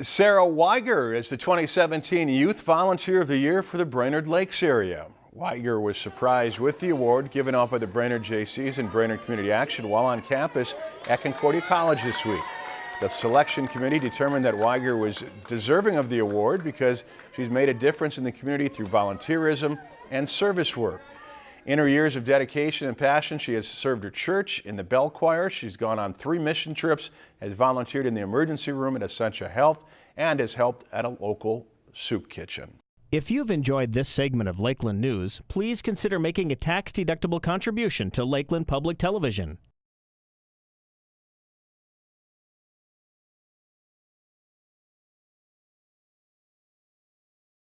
Sarah Weiger is the 2017 Youth Volunteer of the Year for the Brainerd Lakes area. Weiger was surprised with the award given out by the Brainerd Jaycees and Brainerd Community Action while on campus at Concordia College this week. The selection committee determined that Weiger was deserving of the award because she's made a difference in the community through volunteerism and service work. In her years of dedication and passion, she has served her church in the bell choir. She's gone on three mission trips, has volunteered in the emergency room at Essentia Health, and has helped at a local soup kitchen. If you've enjoyed this segment of Lakeland News, please consider making a tax-deductible contribution to Lakeland Public Television.